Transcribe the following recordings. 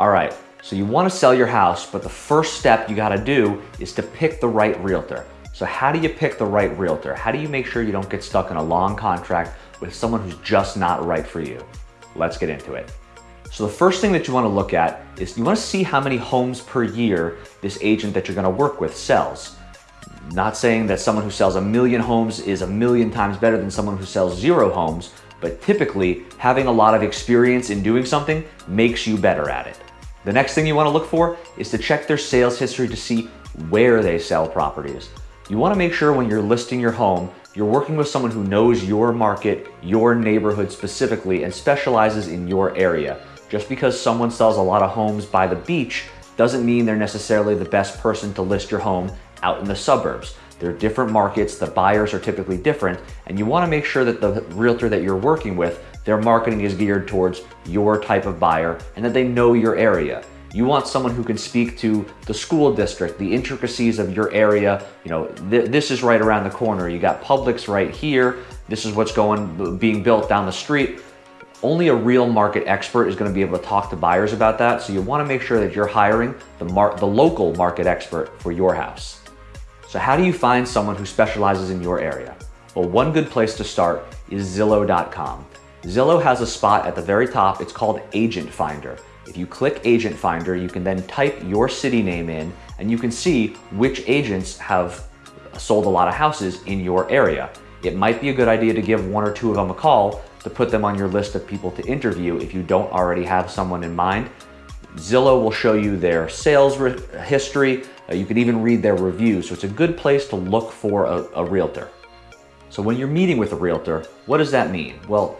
All right, so you wanna sell your house, but the first step you gotta do is to pick the right realtor. So how do you pick the right realtor? How do you make sure you don't get stuck in a long contract with someone who's just not right for you? Let's get into it. So the first thing that you wanna look at is you wanna see how many homes per year this agent that you're gonna work with sells. Not saying that someone who sells a million homes is a million times better than someone who sells zero homes, but typically having a lot of experience in doing something makes you better at it. The next thing you wanna look for is to check their sales history to see where they sell properties. You wanna make sure when you're listing your home, you're working with someone who knows your market, your neighborhood specifically, and specializes in your area. Just because someone sells a lot of homes by the beach doesn't mean they're necessarily the best person to list your home out in the suburbs. They're different markets, the buyers are typically different, and you wanna make sure that the realtor that you're working with their marketing is geared towards your type of buyer and that they know your area. You want someone who can speak to the school district, the intricacies of your area. You know, th this is right around the corner. You got Publix right here. This is what's going, being built down the street. Only a real market expert is gonna be able to talk to buyers about that. So you wanna make sure that you're hiring the, the local market expert for your house. So how do you find someone who specializes in your area? Well, one good place to start is Zillow.com. Zillow has a spot at the very top. It's called Agent Finder. If you click Agent Finder, you can then type your city name in and you can see which agents have sold a lot of houses in your area. It might be a good idea to give one or two of them a call to put them on your list of people to interview if you don't already have someone in mind. Zillow will show you their sales history. Uh, you can even read their reviews. So it's a good place to look for a, a realtor. So when you're meeting with a realtor, what does that mean? Well,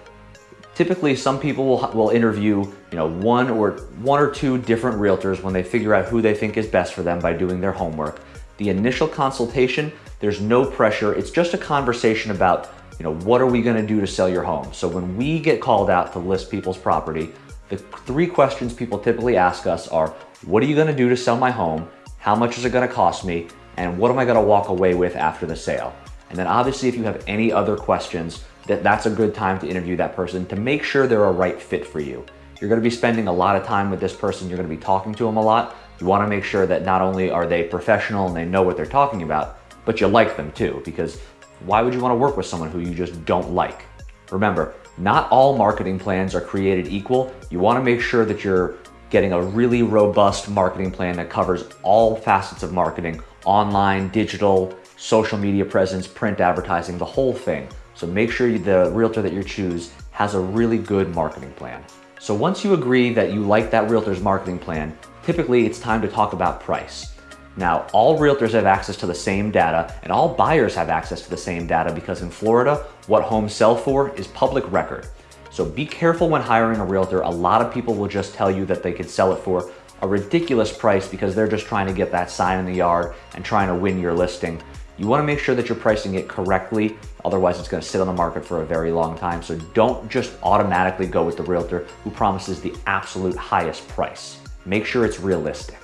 Typically, some people will, will interview you know, one, or, one or two different realtors when they figure out who they think is best for them by doing their homework. The initial consultation, there's no pressure. It's just a conversation about you know, what are we gonna do to sell your home? So when we get called out to list people's property, the three questions people typically ask us are, what are you gonna do to sell my home? How much is it gonna cost me? And what am I gonna walk away with after the sale? And then obviously if you have any other questions, that that's a good time to interview that person to make sure they're a right fit for you. You're gonna be spending a lot of time with this person, you're gonna be talking to them a lot. You wanna make sure that not only are they professional and they know what they're talking about, but you like them too, because why would you wanna work with someone who you just don't like? Remember, not all marketing plans are created equal. You wanna make sure that you're getting a really robust marketing plan that covers all facets of marketing, online, digital, social media presence, print advertising, the whole thing. So make sure the realtor that you choose has a really good marketing plan. So once you agree that you like that realtor's marketing plan, typically it's time to talk about price. Now, all realtors have access to the same data and all buyers have access to the same data because in Florida, what homes sell for is public record. So be careful when hiring a realtor. A lot of people will just tell you that they could sell it for a ridiculous price because they're just trying to get that sign in the yard and trying to win your listing. You wanna make sure that you're pricing it correctly, otherwise it's gonna sit on the market for a very long time. So don't just automatically go with the realtor who promises the absolute highest price. Make sure it's realistic.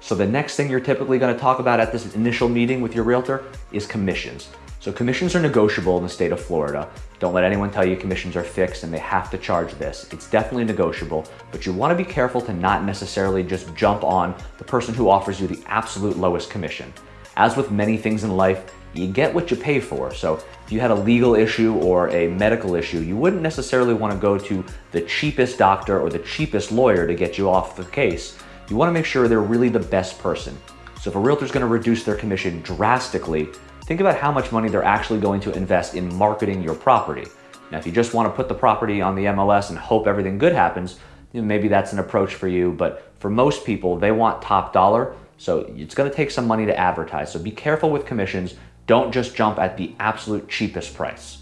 So the next thing you're typically gonna talk about at this initial meeting with your realtor is commissions. So commissions are negotiable in the state of Florida. Don't let anyone tell you commissions are fixed and they have to charge this. It's definitely negotiable, but you wanna be careful to not necessarily just jump on the person who offers you the absolute lowest commission. As with many things in life, you get what you pay for. So if you had a legal issue or a medical issue, you wouldn't necessarily want to go to the cheapest doctor or the cheapest lawyer to get you off the case. You want to make sure they're really the best person. So if a realtor is going to reduce their commission drastically, think about how much money they're actually going to invest in marketing your property. Now, if you just want to put the property on the MLS and hope everything good happens, maybe that's an approach for you. But for most people, they want top dollar. So it's gonna take some money to advertise. So be careful with commissions. Don't just jump at the absolute cheapest price.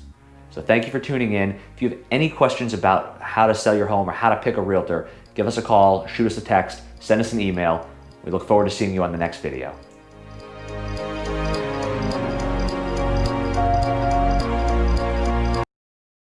So thank you for tuning in. If you have any questions about how to sell your home or how to pick a realtor, give us a call, shoot us a text, send us an email. We look forward to seeing you on the next video.